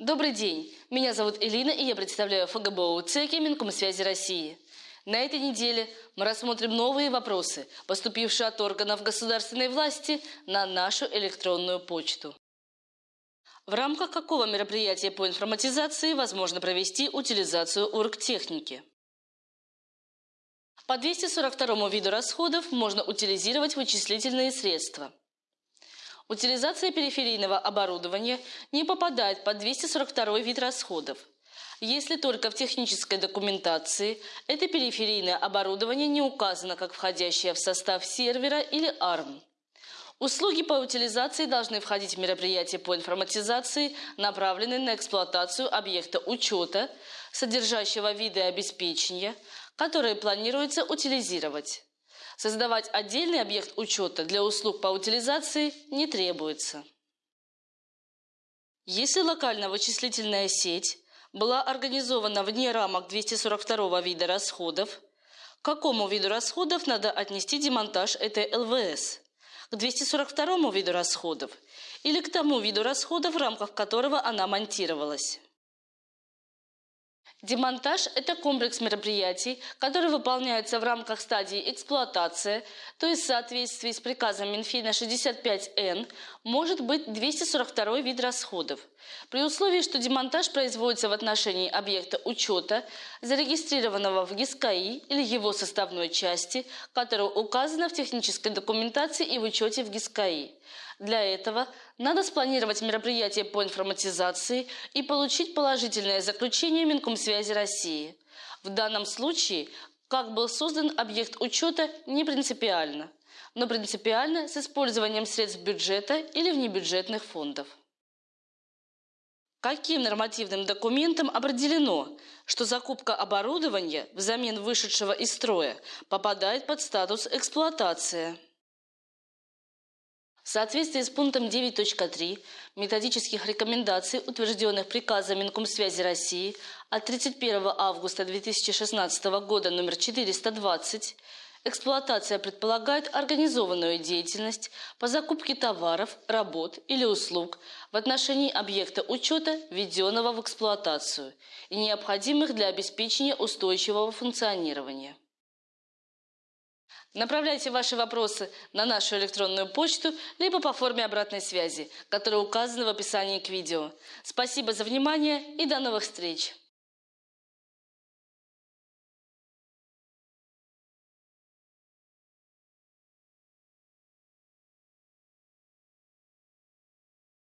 Добрый день, меня зовут Элина и я представляю ФГБУ ЦЕКИ Минкомсвязи России. На этой неделе мы рассмотрим новые вопросы, поступившие от органов государственной власти на нашу электронную почту. В рамках какого мероприятия по информатизации возможно провести утилизацию оргтехники? По 242 виду расходов можно утилизировать вычислительные средства. Утилизация периферийного оборудования не попадает под 242 вид расходов, если только в технической документации это периферийное оборудование не указано как входящее в состав сервера или ARM. Услуги по утилизации должны входить в мероприятия по информатизации, направленные на эксплуатацию объекта учета, содержащего виды обеспечения, которые планируется утилизировать. Создавать отдельный объект учета для услуг по утилизации не требуется. Если локальная вычислительная сеть была организована вне рамок 242 вида расходов, к какому виду расходов надо отнести демонтаж этой ЛВС – к 242 виду расходов или к тому виду расходов, в рамках которого она монтировалась. Демонтаж – это комплекс мероприятий, который выполняется в рамках стадии эксплуатации, то есть в соответствии с приказом Минфина 65Н может быть 242 вид расходов, при условии, что демонтаж производится в отношении объекта учета, зарегистрированного в ГИСКАИ или его составной части, которая указана в технической документации и в учете в ГИСКАИ. Для этого надо спланировать мероприятие по информатизации и получить положительное заключение Минкомсвязи России. В данном случае, как был создан объект учета, не принципиально, но принципиально с использованием средств бюджета или внебюджетных фондов. Каким нормативным документом определено, что закупка оборудования взамен вышедшего из строя попадает под статус эксплуатация? В соответствии с пунктом 9.3 методических рекомендаций, утвержденных приказом Минкомсвязи России от 31 августа 2016 года номер 420, эксплуатация предполагает организованную деятельность по закупке товаров, работ или услуг в отношении объекта учета, введенного в эксплуатацию и необходимых для обеспечения устойчивого функционирования. Направляйте ваши вопросы на нашу электронную почту, либо по форме обратной связи, которая указана в описании к видео. Спасибо за внимание и до новых встреч!